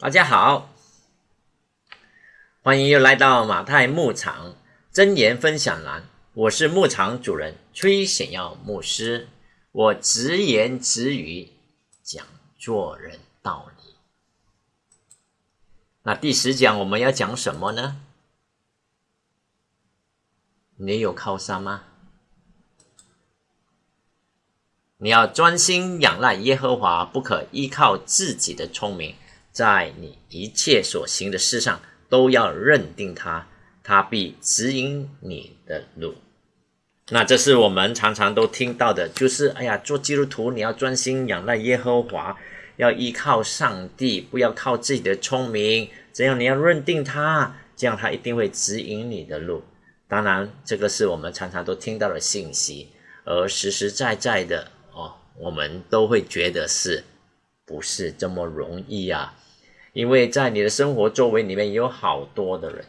大家好，欢迎又来到马太牧场真言分享栏。我是牧场主人崔显耀牧师，我直言直语讲做人道理。那第十讲我们要讲什么呢？你有靠山吗？你要专心仰赖耶和华，不可依靠自己的聪明。在你一切所行的事上，都要认定他，他必指引你的路。那这是我们常常都听到的，就是哎呀，做基督徒你要专心仰赖耶和华，要依靠上帝，不要靠自己的聪明。这样你要认定他，这样他一定会指引你的路。当然，这个是我们常常都听到的信息，而实实在在的哦，我们都会觉得是不是这么容易呀？因为在你的生活周围里面有好多的人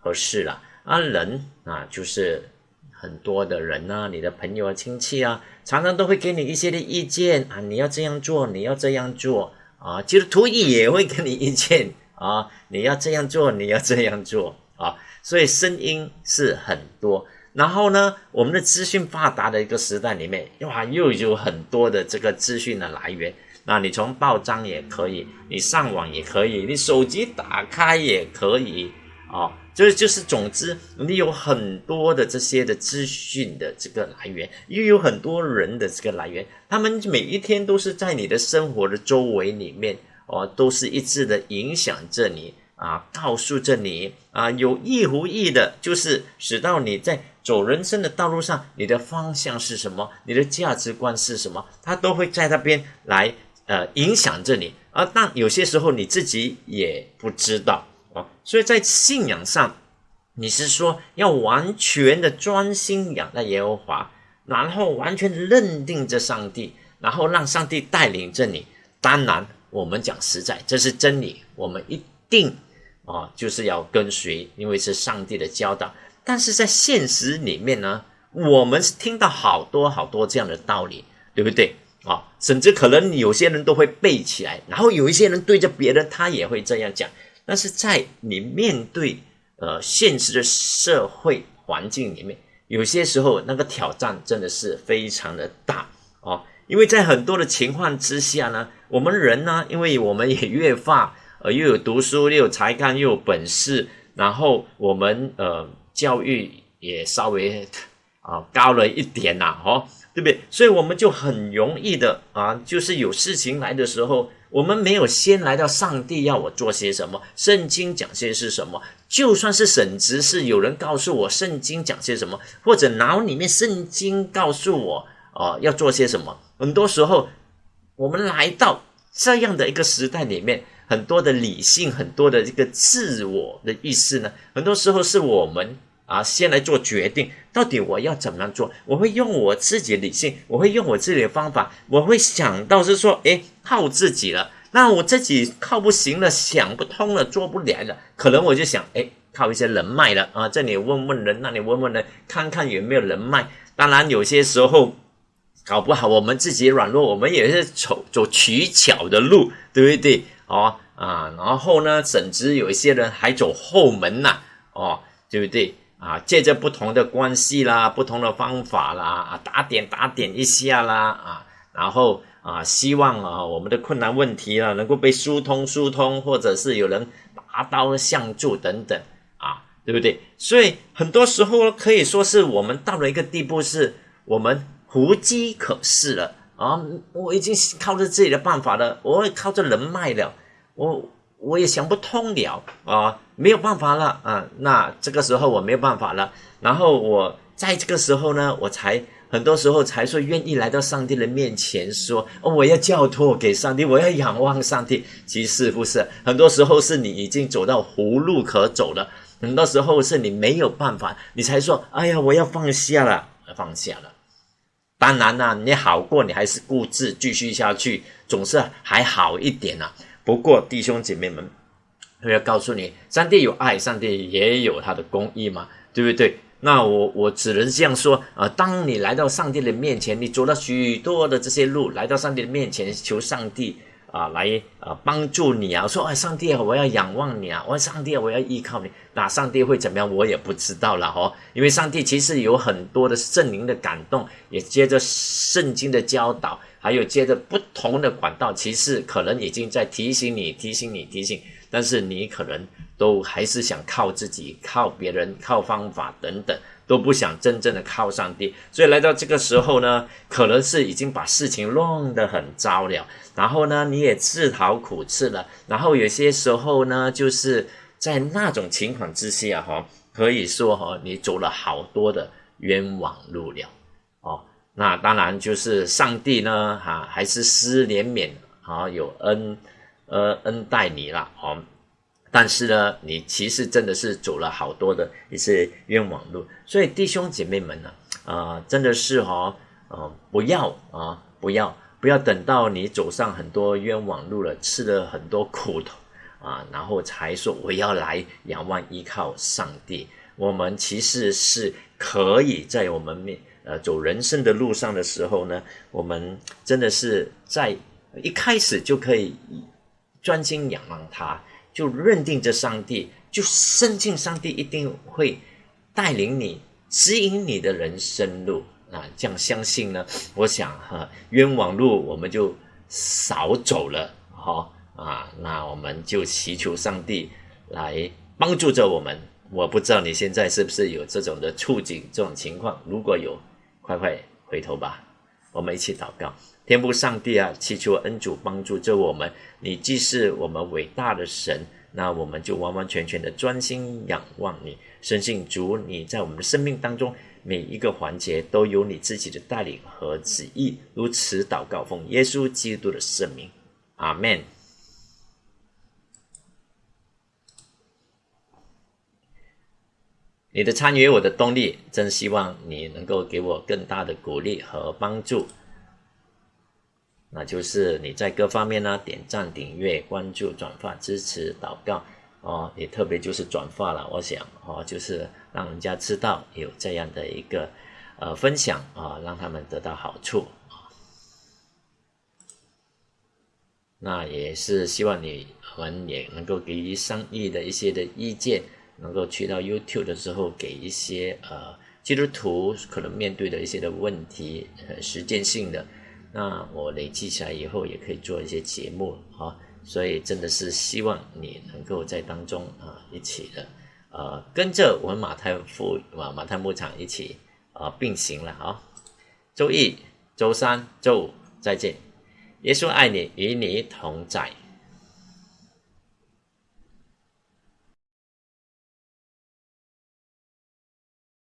和事了啊，人啊就是很多的人呐，你的朋友啊、亲戚啊，常常都会给你一些的意见啊，你要这样做，你要这样做啊，其实图意也会给你意见啊，你要这样做，你要这样做啊，所以声音是很多。然后呢，我们的资讯发达的一个时代里面，哇，又有很多的这个资讯的来源。那你从报章也可以，你上网也可以，你手机打开也可以啊。就是就是，总之你有很多的这些的资讯的这个来源，又有很多人的这个来源，他们每一天都是在你的生活的周围里面哦，都是一致的影响着你啊，告诉着你啊，有意无意的，就是使到你在走人生的道路上，你的方向是什么，你的价值观是什么，他都会在那边来。呃，影响着你啊，但有些时候你自己也不知道啊，所以在信仰上，你是说要完全的专心仰赖耶和华，然后完全认定着上帝，然后让上帝带领着你。当然，我们讲实在，这是真理，我们一定啊就是要跟随，因为是上帝的教导。但是在现实里面呢，我们是听到好多好多这样的道理，对不对？啊，甚至可能有些人都会背起来，然后有一些人对着别人，他也会这样讲。但是在你面对呃现实的社会环境里面，有些时候那个挑战真的是非常的大哦。因为在很多的情况之下呢，我们人呢，因为我们也越发呃又有读书又有才干又有本事，然后我们呃教育也稍微啊高了一点呐，哦。对不对？所以我们就很容易的啊，就是有事情来的时候，我们没有先来到上帝要我做些什么，圣经讲些是什么？就算是省职，是有人告诉我圣经讲些什么，或者脑里面圣经告诉我啊要做些什么。很多时候，我们来到这样的一个时代里面，很多的理性，很多的这个自我的意识呢，很多时候是我们。啊，先来做决定，到底我要怎么样做？我会用我自己理性，我会用我自己的方法，我会想到是说，哎，靠自己了。那我自己靠不行了，想不通了，做不来了，可能我就想，哎，靠一些人脉了啊，这里问问人，那里问问人，看看有没有人脉。当然，有些时候搞不好我们自己软弱，我们也是走走取巧的路，对不对？哦啊，然后呢，甚至有一些人还走后门呐，哦，对不对？啊，借着不同的关系啦，不同的方法啦，啊，打点打点一下啦，啊，然后啊，希望啊，我们的困难问题啊，能够被疏通疏通，或者是有人拔刀相助等等，啊，对不对？所以很多时候可以说是我们到了一个地步，是我们无计可施了啊，我已经靠着自己的办法了，我也靠着人脉了，我。我也想不通了啊，没有办法了啊，那这个时候我没有办法了。然后我在这个时候呢，我才很多时候才说愿意来到上帝的面前，说我要交托给上帝，我要仰望上帝。其实不是，很多时候是你已经走到无路可走了，很多时候是你没有办法，你才说哎呀，我要放下了，放下了。当然啦，你好过，你还是固执继续下去，总是还好一点呐。不过，弟兄姐妹们，我要告诉你，上帝有爱，上帝也有他的公义嘛，对不对？那我我只能这样说啊。当你来到上帝的面前，你走了许多的这些路，来到上帝的面前求上帝啊来呃帮助你啊，说哎上帝啊，我要仰望你啊，我上帝啊，我要依靠你，那上帝会怎么样？我也不知道了哦，因为上帝其实有很多的圣灵的感动，也接着圣经的教导，还有接着不同的管道，其实可能已经在提醒你、提醒你、提醒，但是你可能都还是想靠自己、靠别人、靠方法等等。都不想真正的靠上帝，所以来到这个时候呢，可能是已经把事情弄得很糟了。然后呢，你也自讨苦吃了。然后有些时候呢，就是在那种情况之下，哈，可以说哈，你走了好多的冤枉路了。那当然就是上帝呢，哈，还是施怜悯，啊，有恩，呃，恩待你了，哦。但是呢，你其实真的是走了好多的一些冤枉路，所以弟兄姐妹们呢，啊，真的是哈，呃，不要啊，不要不要等到你走上很多冤枉路了，吃了很多苦头啊，然后才说我要来仰望依靠上帝。我们其实是可以在我们面呃走人生的路上的时候呢，我们真的是在一开始就可以专心仰望他。就认定这上帝，就深信上帝一定会带领你、指引你的人生路啊！这样相信呢，我想哈，冤枉路我们就少走了哈啊！那我们就祈求上帝来帮助着我们。我不知道你现在是不是有这种的处境、这种情况，如果有，快快回头吧，我们一起祷告。天父上帝啊，祈求恩主帮助着我们。你既是我们伟大的神，那我们就完完全全的专心仰望你，深信主你在我们的生命当中每一个环节都有你自己的带领和旨意。如此祷告，奉耶稣基督的圣名，阿门。你的参与，我的动力，真希望你能够给我更大的鼓励和帮助。那就是你在各方面呢，点赞、订阅、关注、转发、支持、祷告哦，也特别就是转发了。我想哦，就是让人家知道有这样的一个呃分享啊，让他们得到好处。那也是希望你们也能够给予商议的一些的意见，能够去到 YouTube 的时候给一些呃基督徒可能面对的一些的问题，呃，实践性的。那我累积起来以后，也可以做一些节目啊，所以真的是希望你能够在当中啊一起的，呃，跟着我们马太富啊马太牧场一起啊并行了啊。周一、周三、周五再见，耶稣爱你，与你同在。